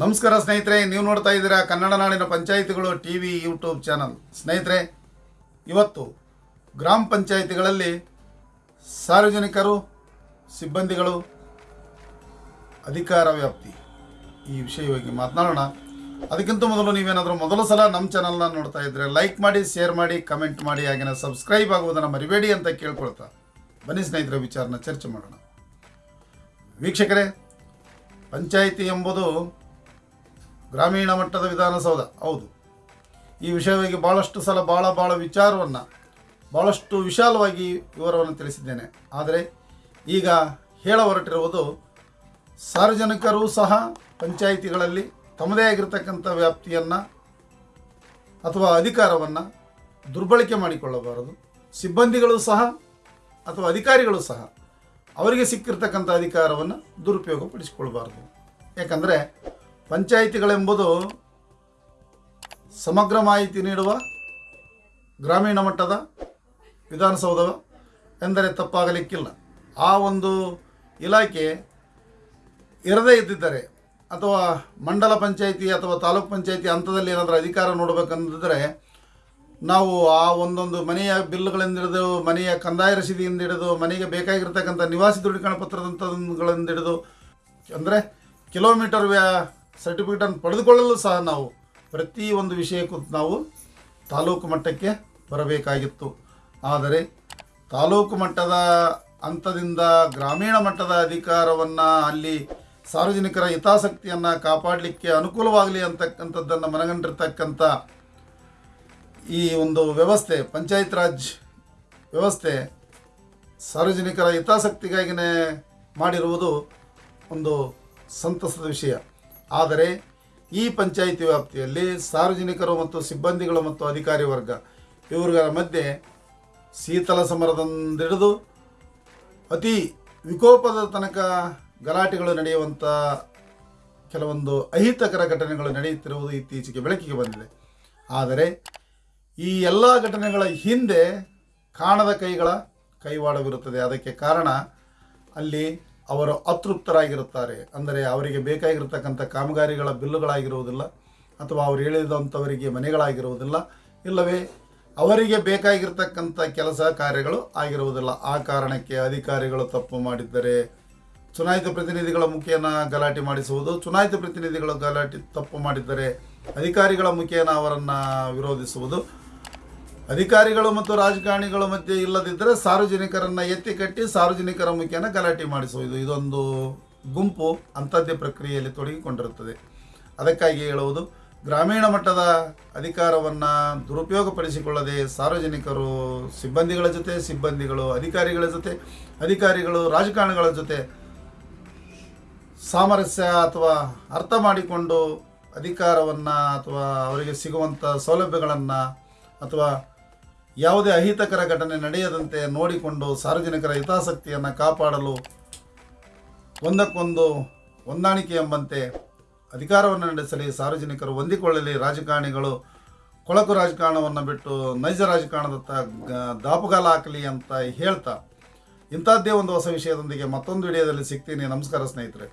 ನಮಸ್ಕಾರ ಸ್ನೇಹಿತರೆ, ನೀವು ನೋಡ್ತಾ ಇದ್ದೀರಾ ಕನ್ನಡ ನಾಡಿನ ಪಂಚಾಯಿತಿಗಳು ಟಿ ವಿ ಯೂಟ್ಯೂಬ್ ಚಾನಲ್. ಸ್ನೇಹಿತರೆ, ಇವತ್ತು ಗ್ರಾಮ ಪಂಚಾಯಿತಿಗಳಲ್ಲಿ ಸಾರ್ವಜನಿಕರು, ಸಿಬ್ಬಂದಿಗಳು, ಅಧಿಕಾರ ವ್ಯಾಪ್ತಿ. ಈ ವಿಷಯವಾಗಿ ಮಾತನಾಡೋಣ. ಅದಕ್ಕಿಂತ ಮೊದಲು ನೀವೇನಾದರೂ ಮೊದಲ ಸಲ ನಮ್ಮ ಚಾನಲ್ನ ನೋಡ್ತಾ ಇದ್ದರೆ ಲೈಕ್ ಮಾಡಿ ಶೇರ್ ಮಾಡಿ ಕಮೆಂಟ್ ಮಾಡಿ ಹಾಗೆಯೇ ಸಬ್ಸ್ಕ್ರೈಬ್ ಆಗುವುದನ್ನು ಮರಿಬೇಡಿ ಅಂತ ಕೇಳ್ಕೊಳ್ತಾ ಬನ್ನಿ ಸ್ನೇಹಿತರ, ವಿಚಾರನ ಚರ್ಚೆ ಮಾಡೋಣ. ವೀಕ್ಷಕರೇ, ಪಂಚಾಯಿತಿ ಎಂಬುದು ಗ್ರಾಮೀಣ ಮಟ್ಟದ ವಿಧಾನಸೌಧ, ಹೌದು. ಈ ವಿಷಯವಾಗಿ ಭಾಳಷ್ಟು ಸಲ ಭಾಳ ಭಾಳ ವಿಚಾರವನ್ನು ಭಾಳಷ್ಟು ವಿಶಾಲವಾಗಿ ವಿವರವನ್ನು ತಿಳಿಸಿದ್ದೇನೆ. ಆದರೆ ಈಗ ಹೇಳ ಹೊರಟಿರುವುದು, ಸಾರ್ವಜನಿಕರು ಸಹ ಪಂಚಾಯಿತಿಗಳಲ್ಲಿ ತಮ್ಮದೇ ಆಗಿರತಕ್ಕಂಥ ವ್ಯಾಪ್ತಿಯನ್ನು ಅಥವಾ ಅಧಿಕಾರವನ್ನು ದುರ್ಬಳಕೆ ಮಾಡಿಕೊಳ್ಳಬಾರದು. ಸಿಬ್ಬಂದಿಗಳು ಸಹ ಅಥವಾ ಅಧಿಕಾರಿಗಳು ಸಹ ಅವರಿಗೆ ಸಿಕ್ಕಿರ್ತಕ್ಕಂಥ ಅಧಿಕಾರವನ್ನು ದುರುಪಯೋಗಪಡಿಸಿಕೊಳ್ಬಾರ್ದು ಯಾಕಂದರೆ ಪಂಚಾಯಿತಿಗಳೆಂಬುದು ಸಮಗ್ರ ಮಾಹಿತಿ ನೀಡುವ ಗ್ರಾಮೀಣ ಮಟ್ಟದ ವಿಧಾನಸೌಧ ಎಂದರೆ ತಪ್ಪಾಗಲಿಕ್ಕಿಲ್ಲ. ಆ ಒಂದು ಇಲಾಖೆ ಇರದೇ ಇದ್ದಿದ್ದರೆ ಅಥವಾ ಮಂಡಲ ಪಂಚಾಯಿತಿ ಅಥವಾ ತಾಲೂಕ್ ಪಂಚಾಯಿತಿ ಹಂತದಲ್ಲಿ ಏನಾದರೂ ಅಧಿಕಾರ ನೋಡಬೇಕಂದಿದ್ದರೆ ನಾವು ಆ ಒಂದೊಂದು ಮನೆಯ ಬಿಲ್ಗಳಿಂದ ಹಿಡಿದು ಮನೆಯ ಕಂದಾಯ ರಸೀದಿಯಿಂದ ಹಿಡಿದು ಮನೆಗೆ ಬೇಕಾಗಿರ್ತಕ್ಕಂಥ ನಿವಾಸಿ ದೃಢೀಕರಣ ಪತ್ರದಂಥಗಳಿಂದ ಹಿಡಿದು ಅಂದರೆ ಕಿಲೋಮೀಟರ್ ವ್ಯಾ ಸರ್ಟಿಫಿಕೇಟನ್ನು ಪಡೆದುಕೊಳ್ಳಲು ಸಹ ನಾವು ಪ್ರತಿ ಒಂದು ವಿಷಯಕ್ಕೂ ನಾವು ತಾಲೂಕು ಮಟ್ಟಕ್ಕೆ ಬರಬೇಕಾಗಿತ್ತು. ಆದರೆ ತಾಲೂಕು ಮಟ್ಟದ ಹಂತದಿಂದ ಗ್ರಾಮೀಣ ಮಟ್ಟದ ಅಧಿಕಾರವನ್ನು ಅಲ್ಲಿ ಸಾರ್ವಜನಿಕರ ಹಿತಾಸಕ್ತಿಯನ್ನು ಕಾಪಾಡಲಿಕ್ಕೆ ಅನುಕೂಲವಾಗಲಿ ಅಂತಕ್ಕಂಥದ್ದನ್ನು ಮನಗಂಡಿರ್ತಕ್ಕಂಥ ಈ ಒಂದು ವ್ಯವಸ್ಥೆ, ಪಂಚಾಯತ್ ರಾಜ್ ವ್ಯವಸ್ಥೆ ಸಾರ್ವಜನಿಕರ ಹಿತಾಸಕ್ತಿಗಾಗಿಯೇ ಮಾಡಿರುವುದು ಒಂದು ಸಂತಸದ ವಿಷಯ. ಆದರೆ ಈ ಪಂಚಾಯಿತಿ ವ್ಯಾಪ್ತಿಯಲ್ಲಿ ಸಾರ್ವಜನಿಕರು ಮತ್ತು ಸಿಬ್ಬಂದಿಗಳು ಮತ್ತು ಅಧಿಕಾರಿ ವರ್ಗ ಇವರುಗಳ ಮಧ್ಯೆ ಶೀತಲ ಸಮರದಿಂದಿಡಿದು ಅತಿ ವಿಕೋಪದ ತನಕ ಗಲಾಟೆಗಳು ನಡೆಯುವಂಥ ಕೆಲವೊಂದು ಅಹಿತಕರ ಘಟನೆಗಳು ನಡೆಯುತ್ತಿರುವುದು ಇತ್ತೀಚೆಗೆ ಬೆಳಕಿಗೆ ಬಂದಿದೆ. ಆದರೆ ಈ ಎಲ್ಲ ಘಟನೆಗಳ ಹಿಂದೆ ಕಾಣದ ಕೈಗಳ ಕೈವಾಡವಿರುತ್ತದೆ. ಅದಕ್ಕೆ ಕಾರಣ ಅಲ್ಲಿ ಅವರು ಅತೃಪ್ತರಾಗಿರುತ್ತಾರೆ. ಅಂದರೆ ಅವರಿಗೆ ಬೇಕಾಗಿರತಕ್ಕಂಥ ಕಾಮಗಾರಿಗಳ ಬಿಲ್ಲುಗಳಾಗಿರುವುದಿಲ್ಲ, ಅಥವಾ ಅವರು ಹೇಳಿದಂಥವರಿಗೆ ಮನೆಗಳಾಗಿರುವುದಿಲ್ಲ, ಇಲ್ಲವೇ ಅವರಿಗೆ ಬೇಕಾಗಿರ್ತಕ್ಕಂಥ ಕೆಲಸ ಕಾರ್ಯಗಳು ಆಗಿರುವುದಿಲ್ಲ. ಆ ಕಾರಣಕ್ಕೆ ಅಧಿಕಾರಿಗಳು ತಪ್ಪು ಮಾಡಿದ್ದರೆ ಚುನಾಯಿತ ಪ್ರತಿನಿಧಿಗಳ ಮುಖೇನ ಗಲಾಟೆ ಮಾಡಿಸುವುದು, ಚುನಾಯಿತ ಪ್ರತಿನಿಧಿಗಳು ಗಲಾಟೆ ತಪ್ಪು ಮಾಡಿದ್ದರೆ ಅಧಿಕಾರಿಗಳ ಮುಖೇನ ಅವರನ್ನು ವಿರೋಧಿಸುವುದು ಅಧಿಕಾರಿಗಳು ಮತ್ತು ರಾಜಕಾರಣಿಗಳ ಮಧ್ಯೆ ಇಲ್ಲದಿದ್ದರೆ ಸಾರ್ವಜನಿಕರನ್ನು ಎತ್ತಿ ಕಟ್ಟಿ ಸಾರ್ವಜನಿಕರ ಮುಖ್ಯನ ಗಲಾಟೆ ಮಾಡಿಸುವುದು ಇದೊಂದು ಗುಂಪು ಅಂಥದ್ದೇ ಪ್ರಕ್ರಿಯೆಯಲ್ಲಿ ತೊಡಗಿಕೊಂಡಿರುತ್ತದೆ. ಅದಕ್ಕಾಗಿ ಹೇಳುವುದು, ಗ್ರಾಮೀಣ ಮಟ್ಟದ ಅಧಿಕಾರವನ್ನು ದುರುಪಯೋಗಪಡಿಸಿಕೊಳ್ಳದೆ ಸಾರ್ವಜನಿಕರು ಸಿಬ್ಬಂದಿಗಳ ಜೊತೆ, ಸಿಬ್ಬಂದಿಗಳು ಅಧಿಕಾರಿಗಳ ಜೊತೆ, ಅಧಿಕಾರಿಗಳು ರಾಜಕಾರಣಿಗಳ ಜೊತೆ ಸಾಮರಸ್ಯ ಅಥವಾ ಅರ್ಥ ಮಾಡಿಕೊಂಡು ಅಧಿಕಾರವನ್ನು ಅಥವಾ ಅವರಿಗೆ ಸಿಗುವಂಥ ಸೌಲಭ್ಯಗಳನ್ನು ಅಥವಾ ಯಾವುದೇ ಅಹಿತಕರ ಘಟನೆ ನಡೆಯದಂತೆ ನೋಡಿಕೊಂಡು ಸಾರ್ವಜನಿಕರ ಹಿತಾಸಕ್ತಿಯನ್ನು ಕಾಪಾಡಲು ಒಂದಕ್ಕೊಂದು ಹೊಂದಾಣಿಕೆ ಎಂಬಂತೆ ಅಧಿಕಾರವನ್ನು ನಡೆಸಲಿ, ಸಾರ್ವಜನಿಕರು ಹೊಂದಿಕೊಳ್ಳಲಿ, ರಾಜಕಾರಣಿಗಳು ಕೊಳಕು ರಾಜಕಾರಣವನ್ನು ಬಿಟ್ಟು ನೈಜ ರಾಜಕಾರಣದತ್ತ ದಾಪುಗಾಲ ಹಾಕಲಿ ಅಂತ ಹೇಳ್ತಾ ಇಂಥದ್ದೇ ಒಂದು ಹೊಸ ವಿಷಯದೊಂದಿಗೆ ಮತ್ತೊಂದು ವಿಡಿಯೋದಲ್ಲಿ ಸಿಗ್ತೀನಿ. ನಮಸ್ಕಾರ ಸ್ನೇಹಿತರೆ.